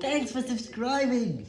Thanks for subscribing.